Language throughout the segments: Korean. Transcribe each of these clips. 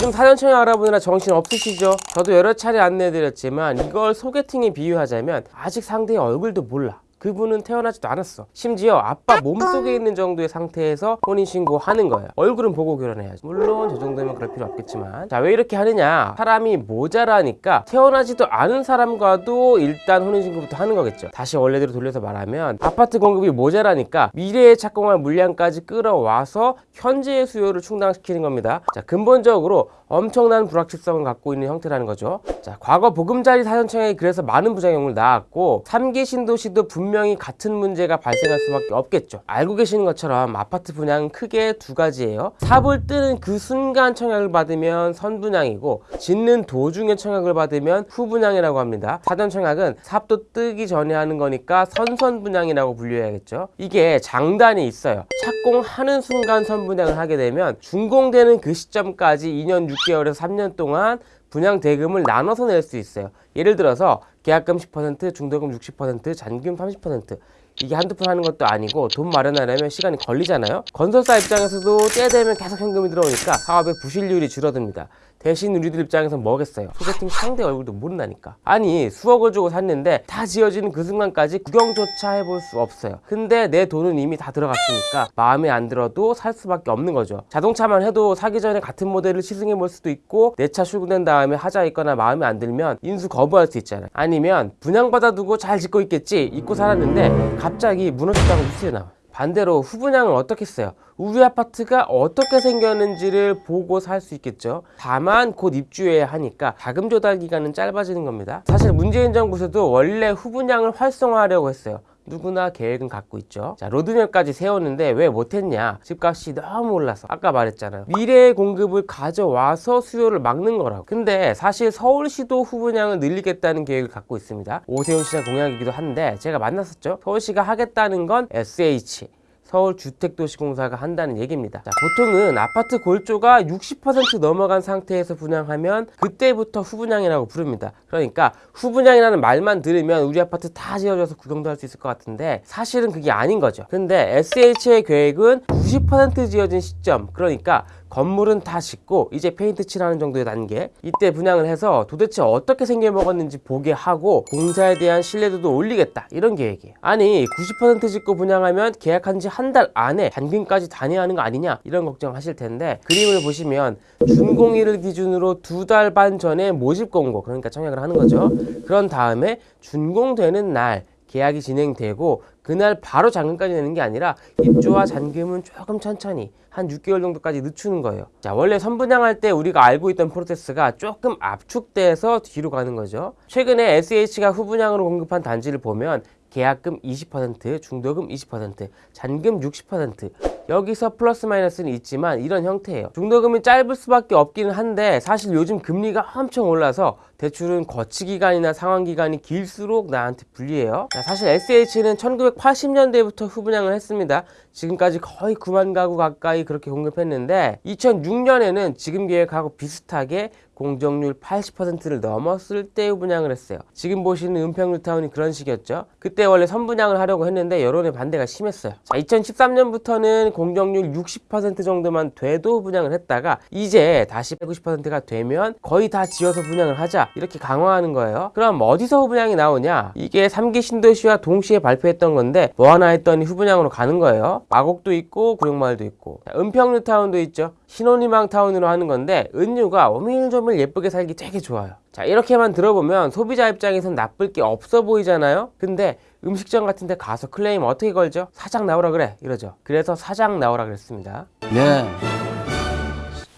요즘 사전청약 알아보느라 정신 없으시죠? 저도 여러 차례 안내해드렸지만 이걸 소개팅에 비유하자면 아직 상대의 얼굴도 몰라. 그분은 태어나지도 않았어. 심지어 아빠 몸속에 있는 정도의 상태에서 혼인신고하는 거예요. 얼굴은 보고 결혼해야지. 물론 저 정도면 그럴 필요 없겠지만. 자, 왜 이렇게 하느냐? 사람이 모자라니까 태어나지도 않은 사람과도 일단 혼인신고부터 하는 거겠죠. 다시 원래대로 돌려서 말하면 아파트 공급이 모자라니까 미래에 착공할 물량까지 끌어와서 현재의 수요를 충당시키는 겁니다. 자, 근본적으로 엄청난 불확실성을 갖고 있는 형태라는 거죠. 자, 과거 보금자리 사전청약이 그래서 많은 부작용을 낳았고 3기 신도시도 분명히 같은 문제가 발생할 수밖에 없겠죠. 알고 계시는 것처럼 아파트 분양은 크게 두 가지예요. 삽을 뜨는 그 순간 청약을 받으면 선분양이고 짓는 도중에 청약을 받으면 후분양이라고 합니다. 사전청약은 삽도 뜨기 전에 하는 거니까 선선분양이라고 분류해야겠죠. 이게 장단이 있어요. 착공하는 순간 선분양을 하게 되면 준공되는 그 시점까지 2년 6 개월에서 3년 동안 분양 대금을 나눠서 낼 수 있어요. 예를 들어서 계약금 10%, 중도금 60%, 잔금 30% 이게 한두 푼 하는 것도 아니고 돈 마련하려면 시간이 걸리잖아요. 건설사 입장에서도 때 되면 계속 현금이 들어오니까 사업의 부실률이 줄어듭니다. 대신 우리들 입장에서 뭐겠어요? 소개팅 상대 얼굴도 모른다니까. 아니 수억을 주고 샀는데 다 지어지는 그 순간까지 구경조차 해볼 수 없어요. 근데 내 돈은 이미 다 들어갔으니까 마음에 안 들어도 살 수밖에 없는 거죠. 자동차만 해도 사기 전에 같은 모델을 시승해 볼 수도 있고 내 차 출고된 다음에 하자 있거나 마음에 안 들면 인수 거부할 수 있잖아요. 아니면 분양받아 두고 잘 짓고 있겠지 잊고 살았는데 갑자기 무너졌다고 뉴스에 나와. 반대로 후분양을 어떻게 써요? 우리 아파트가 어떻게 생겼는지를 보고 살 수 있겠죠. 다만 곧 입주해야 하니까 자금 조달 기간은 짧아지는 겁니다. 사실 문재인 정부에서도 원래 후분양을 활성화하려고 했어요. 누구나 계획은 갖고 있죠. 자, 로드맵까지 세웠는데 왜 못했냐? 집값이 너무 올라서. 아까 말했잖아요. 미래의 공급을 가져와서 수요를 막는 거라고. 근데 사실 서울시도 후분양을 늘리겠다는 계획을 갖고 있습니다. 오세훈 시장 공약이기도 한데 제가 만났었죠. 서울시가 하겠다는 건 SH. 서울주택도시공사가 한다는 얘기입니다. 자, 보통은 아파트 골조가 60% 넘어간 상태에서 분양하면 그때부터 후분양이라고 부릅니다. 그러니까 후분양이라는 말만 들으면 우리 아파트 다 지어져서 구경도 할 수 있을 것 같은데 사실은 그게 아닌 거죠. 근데 SH의 계획은 90% 지어진 시점 그러니까 건물은 다 짓고 이제 페인트 칠하는 정도의 단계. 이때 분양을 해서 도대체 어떻게 생겨 먹었는지 보게 하고 공사에 대한 신뢰도도 올리겠다. 이런 계획이에요. 아니 90% 짓고 분양하면 계약한 지 한 달 안에 잔금까지 다녀야 하는 거 아니냐 이런 걱정 하실 텐데 그림을 보시면 준공일을 기준으로 두 달 반 전에 모집 공고 그러니까 청약을 하는 거죠. 그런 다음에 준공되는 날 계약이 진행되고 그날 바로 잔금까지 내는 게 아니라 입주와 잔금은 조금 천천히 한 6개월 정도까지 늦추는 거예요. 자, 원래 선분양할 때 우리가 알고 있던 프로세스가 조금 압축돼서 뒤로 가는 거죠. 최근에 SH가 후분양으로 공급한 단지를 보면 계약금 20%, 중도금 20%, 잔금 60%, 여기서 플러스 마이너스는 있지만 이런 형태예요. 중도금이 짧을 수밖에 없기는 한데 사실 요즘 금리가 엄청 올라서 대출은 거치 기간이나 상환 기간이 길수록 나한테 불리해요. 자, 사실 SH는 1980년대부터 후분양을 했습니다. 지금까지 거의 9만 가구 가까이 그렇게 공급했는데 2006년에는 지금 계획하고 비슷하게 공정률 80%를 넘었을 때 후분양을 했어요. 지금 보시는 은평뉴타운이 그런 식이었죠. 그때 원래 선분양을 하려고 했는데 여론의 반대가 심했어요. 자, 2013년부터는 공정률 60% 정도만 돼도 분양을 했다가 이제 다시 190%가 되면 거의 다 지어서 분양을 하자 이렇게 강화하는 거예요. 그럼 어디서 후분양이 나오냐? 이게 3기 신도시와 동시에 발표했던 건데 뭐 하나 했더니 후분양으로 가는 거예요. 마곡도 있고 구룡마을도 있고 은평뉴타운도 있죠. 신혼희망 타운으로 하는 건데 은유가 오밀조밀 예쁘게 살기 되게 좋아요. 자 이렇게만 들어보면 소비자 입장에선 나쁠 게 없어 보이잖아요. 근데 음식점 같은 데 가서 클레임 어떻게 걸죠? 사장 나오라 그래 이러죠. 그래서 사장 나오라 그랬습니다. 네.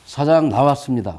사장 나왔습니다.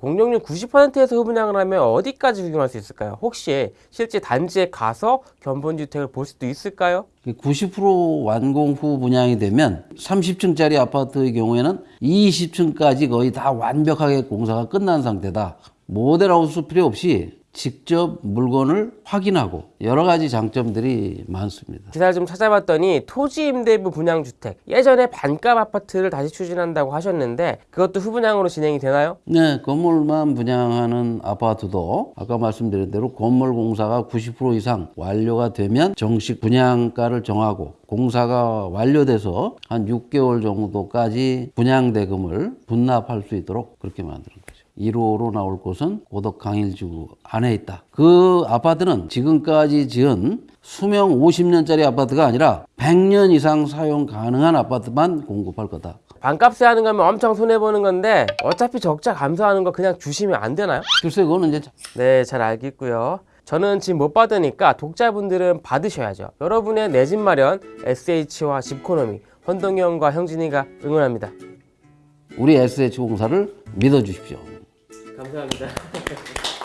공정률 90%에서 후분양을 하면 어디까지 적용할 수 있을까요? 혹시 실제 단지에 가서 견본주택을 볼 수도 있을까요? 90% 완공 후 분양이 되면 30층짜리 아파트의 경우에는 20층까지 거의 다 완벽하게 공사가 끝난 상태다. 모델하우스 필요 없이 직접 물건을 확인하고 여러 가지 장점들이 많습니다. 기사를 좀 찾아봤더니 토지 임대부 분양 주택 예전에 반값 아파트를 다시 추진한다고 하셨는데 그것도 후분양으로 진행이 되나요? 네, 건물만 분양하는 아파트도 아까 말씀드린 대로 건물 공사가 90% 이상 완료가 되면 정식 분양가를 정하고 공사가 완료돼서 한 6개월 정도까지 분양 대금을 분납할 수 있도록 그렇게 만드는 거죠. 1호로 나올 곳은 고덕 강일지구 안에 있다. 그 아파트는 지금까지 지은 수명 50년짜리 아파트가 아니라 100년 이상 사용 가능한 아파트만 공급할 거다. 반값에 하는 거면 엄청 손해보는 건데 어차피 적자 감소하는 거 그냥 주시면 안 되나요? 글쎄 그거는 이제 네, 잘 알겠고요. 저는 지금 못 받으니까 독자분들은 받으셔야죠. 여러분의 내 집 마련, SH와 집코노미, 헌동이 형과 형진이가 응원합니다. 우리 SH 공사를 믿어주십시오. 감사합니다.